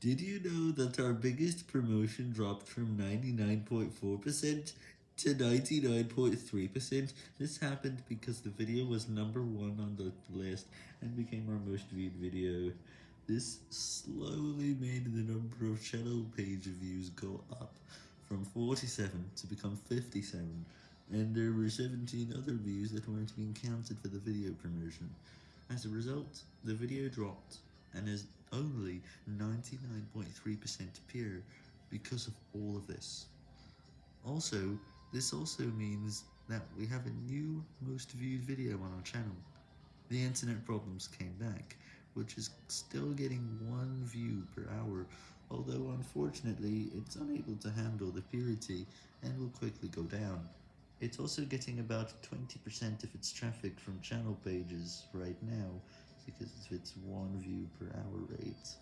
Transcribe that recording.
Did you know that our biggest promotion dropped from 99.4% to 99.3%? This happened because the video was number one on the list and became our most viewed video. This slowly made the number of channel page views go up from 47 to become 57, and there were 17 other views that weren't being counted for the video promotion. As a result, the video dropped and is only 99.3% pure because of all of this. Also, this also means that we have a new most viewed video on our channel. The internet problems came back, which is still getting one view per hour, although unfortunately it's unable to handle the purity and will quickly go down. It's also getting about 20% of its traffic from channel pages right now, because of its one view per hour rate.